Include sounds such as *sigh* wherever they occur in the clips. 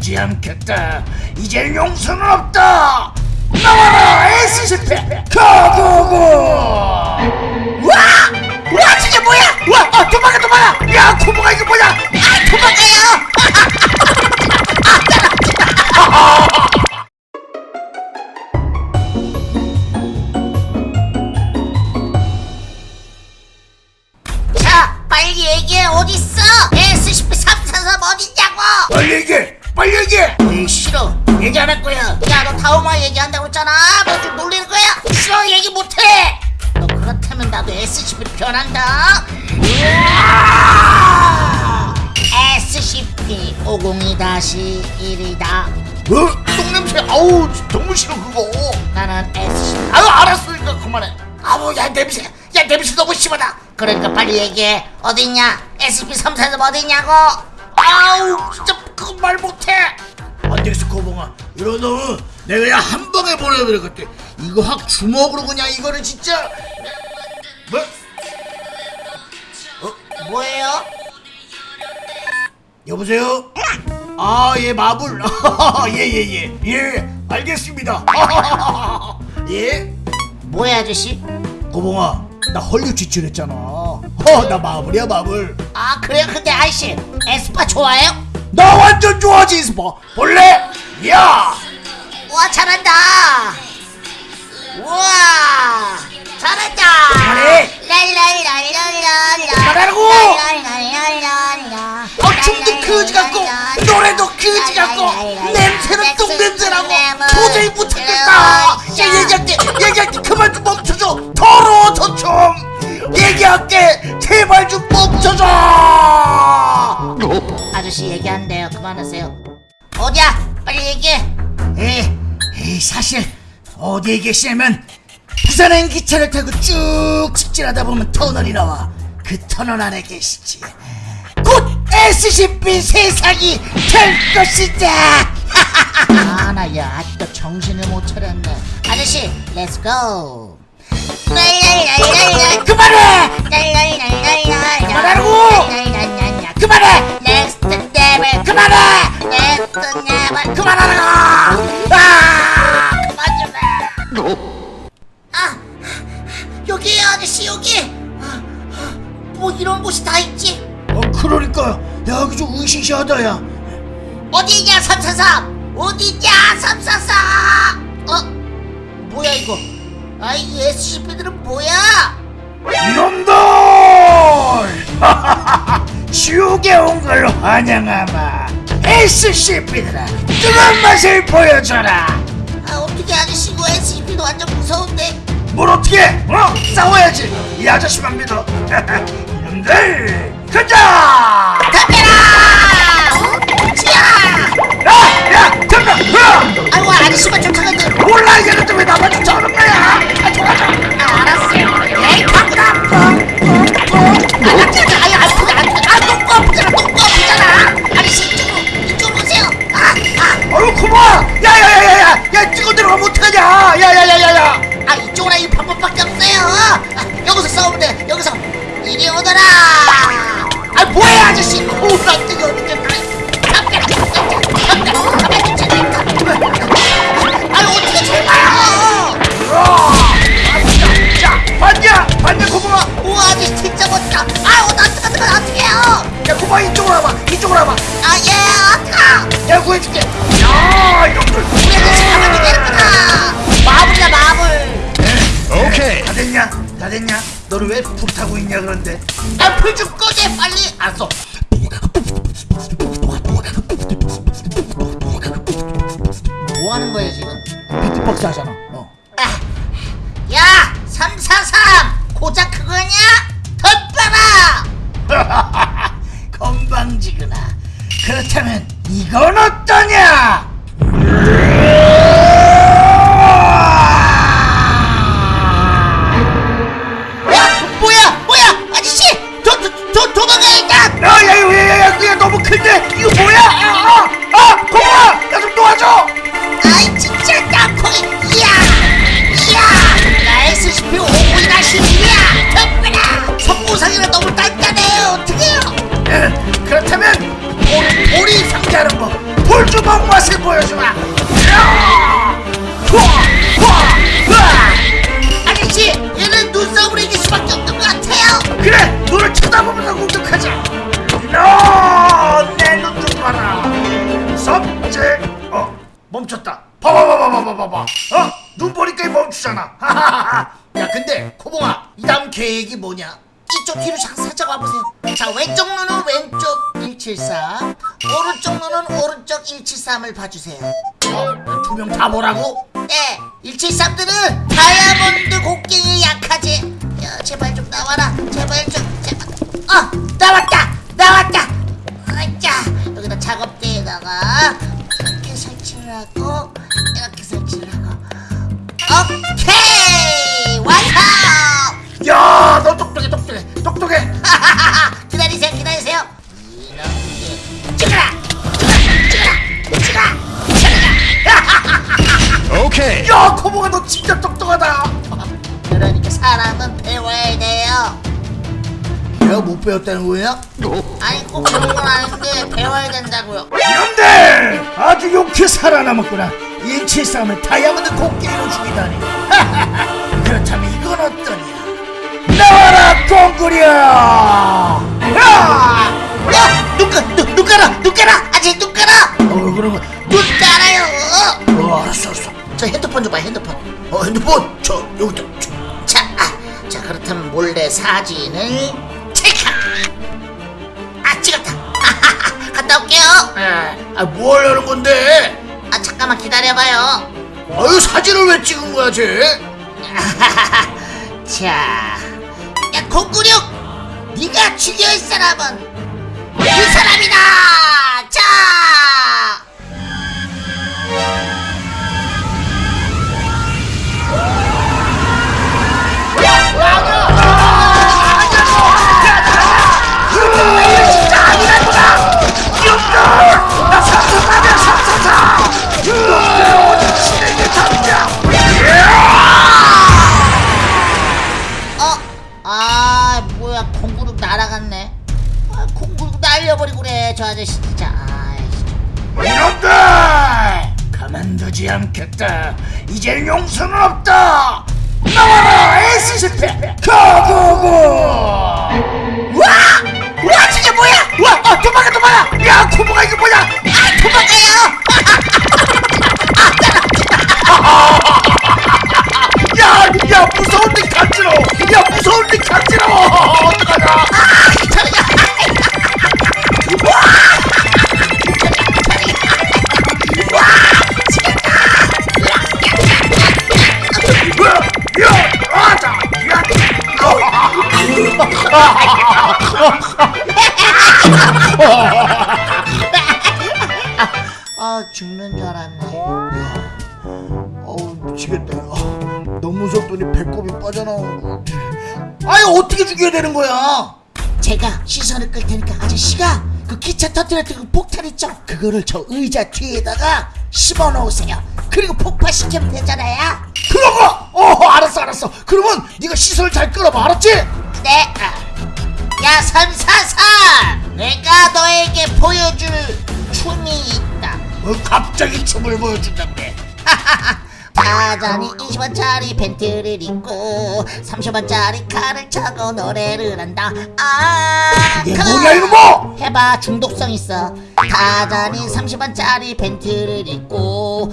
두지 않겠다. 이제 용서는 없다. 나와라 SCP 가고고. 와, 와 저게 뭐야? 와, 아, 도망가 도망가. 야, 코보가 이게 뭐야? 아, 도망가요. 싫어 얘기 안 할 거야 야 너 다음화 얘기한다고 했잖아 뭐 좀 놀리는 거야? 싫어 얘기 못해 너 그렇다면 나도 SCP 변한다 으아! SCP-502-1이다 어? 똥냄새. 아우, 너무 싫어 그거. 나는 SCP 아유, 알았으니까 그만해. 아우, 야 냄새. 야 냄새 너무 심하다. 그러니까 빨리 얘기해 어딨냐? SCP-343 어딨냐고? 아우 진짜 그거 말 못해. 안 되겠어 코봉아. 이러다 내가 그냥 한 방에 보내버릴 것 같아. 이거 확 주먹으로 그냥 이거를 진짜. 뭐? 뭐예요? 여보세요? 아, 예, 마블. *laughs* 예, 예, 예. 예, 알겠습니다. *laughs* 예? 뭐야 아저씨? 고봉아, 나 헐리우드 지출했잖아. 어, *laughs* 나 마블이야, 마블. 아 그래요? 근데 아저씨 에스파 좋아해요? 나 완전 좋아하지, 스파. 볼래? 야! 와 잘한다 우와 잘한다. 랄랄랄랄랄라. 랄랄랄랄랄라 어, 춤도 그지 같고, 노래도 그지 같고, 냄새는 똥냄새나고, 도저히 못하겠다. 야, 얘기할게, 얘기할게, 그만 좀 멈춰줘. 더러워, 저 춤. 얘기할게, 제발 좀 멈춰줘. 아저씨 얘기한대요. 그만하세요. 어디야? 빨리 얘기해. 에, 에, 사실 어디에 계시냐면 부산행 기차를 타고 쭉 직진하다 보면 터널이 나와. 그 터널 안에 계시지. 곧 SCP 세상이 될 것이다. *laughs* 아나야 아직도 정신을 못 차렸네. 아저씨 let's go 그만해! 그만하라고! 그만해 그만하라고! 아! 그만 좀 해. 아 여기에요 아저씨 여기! 아, 아, 뭐 이런 곳이 다 있지? 어 그러니까. 야 여기 좀 으시시하다 야. 어디냐 343 어디냐 343 어? 뭐야 이거? 아이 SCP들은 뭐야? 이놈들! *laughs* 지옥에 온걸 환영하마 SCP들아. 뜨거운 맛을 보여줘라. 아 어떻게 아저씨 이거 SCP도 완전 무서운데. 뭘 어떻게 어? 싸워야지. 이 아저씨만 믿어. *laughs* 이놈들 가자! 덤벼라! 어? 지야 야야 잠깐 어! 아이고 왜 불타고 있냐 그런데? 아불좀 꺼게 빨리! 알았어. 뭐 하는 거야 지금? 비트박스 하잖아. 어. 그렇다면 우리 우리 상대하는 법볼줄 주먹 맛을 보여주마! 아저씨 얘는 눈썹으로 이길 수밖에 없는 것 같아요. 그래 너를 쳐다보면서 공격하자. 너내 눈좀 봐라. 섭제 어 멈췄다. 봐봐봐봐봐봐봐. 어? 눈 보니까 멈추잖아. *laughs* 야 근데 코봉아 이 다음 계획이 뭐냐 이쪽 뒤로 살짝 와보세요 자 왼쪽 눈은 왼쪽 173 오른쪽 눈은 오른쪽 173을 봐주세요 어? 두 명 다 보라고? 네 173들은 다이아몬드 곡괭이 약하지 야 제발 좀 나와라 제발 좀 제발 어 너 진짜 똑똑하다 그러니까 사람은 배워야 돼요 내가 못 배웠다는 거야? 아니 꼭 그런 건 아닌데 배워야 된다고요 이놈들 아주 용케 살아남았구나 일치 싸움을 다이아몬드 곡괭이로 죽이다니 *laughs* 그렇다면 이건 어떠냐 나와라 꽁구려 야! 어! 눈, 가, 눈, 눈 깔아! 눈 깔아! 아직 눈 깔아! 어 그러면 눈 깔아요! 저 핸드폰 줘봐 핸드폰 어 핸드폰 저 여기다 저. 자, 아, 자 그렇다면 몰래 사진을 찰칵! 아 찍었다! 아하하, *laughs* 갔다 올게요! 아뭘 하는 건데 아 잠깐만 기다려봐요 아유 사진을 왜 찍은 거야 쟤 아하하하. *laughs* 자, 야 공구룡! 네가 죽여야 할 사람은 그 사람이다! 않겠다. 이제 용서는 없다 어우 미치겠다 야. 너무 무섭더니 배꼽이 빠져나오는 것 같아 아니 어떻게 죽여야 되는 거야 제가 시선을 끌 테니까 아저씨가 그 기차 터뜨렸던 그 폭탄 있죠 그거를 저 의자 뒤에다가 심어 놓으세요 그리고 폭파시키면 되잖아요 거! 어 알았어 알았어 그러면 네가 시선을 잘 끌어봐 알았지? 네. 야 삼사삼, 내가 너에게 보여줄 춤이 있다. 어, 갑자기 춤을 보여준다 그래 타잔이 20원짜리 팬티를 입고 30원짜리 칼을 차고 노래를 한다. 아, 이게 그- 뭐냐 이거 뭐? 해봐 중독성 있어. 타잔이 30원짜리 팬티를 입고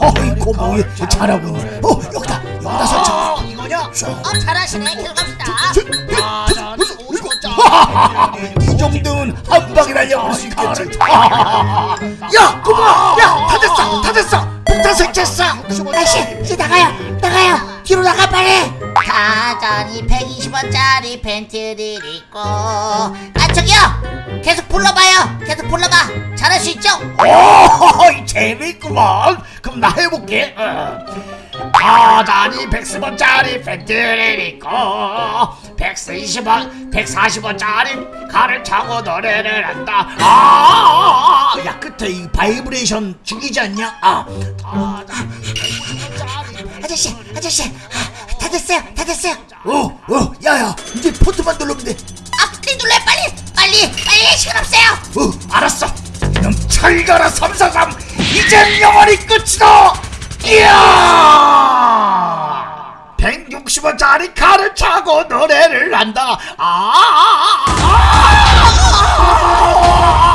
어이구 뭐 잘하고 있네 어 여기다 여기다 설정 이거냐? 어 잘하시네. 계속 갑시다. 이 정도는 한 방에 날려버릴 수 있겠지. *laughs* 야 꼬마! 야 다 됐어 다 됐어. 폭탄 설치했어. 아씨 이제 나가요 나가요. 뒤로 나가 빨리. 타잔이 120원짜리 팬티를 입고. 아 저기요! 계속 불러봐요. 계속 불러봐. 잘할 수 있죠? 오 *laughs* 재밌구먼 그럼 나 해볼게. 어. 바다니 110원짜리 팬티를 입고 120원 140원짜리 칼을 차고 노래를 한다. 아, 야 끝에 이 바이브레이션 죽이지 않냐? 아 바다니 150원짜리 아저씨 아저씨. 아, 다 됐어요 다 됐어요. 어 어 야야 이제 포트만 누르면 돼아 빨리 눌러 빨리 빨리 빨리 시간 없어요. 어, 알았어. 넌 철가라 343 이젠 영원히 끝이다 이야 160원짜리 칼을 차고 노래를 한다. 아, 아, 아, 아, 아,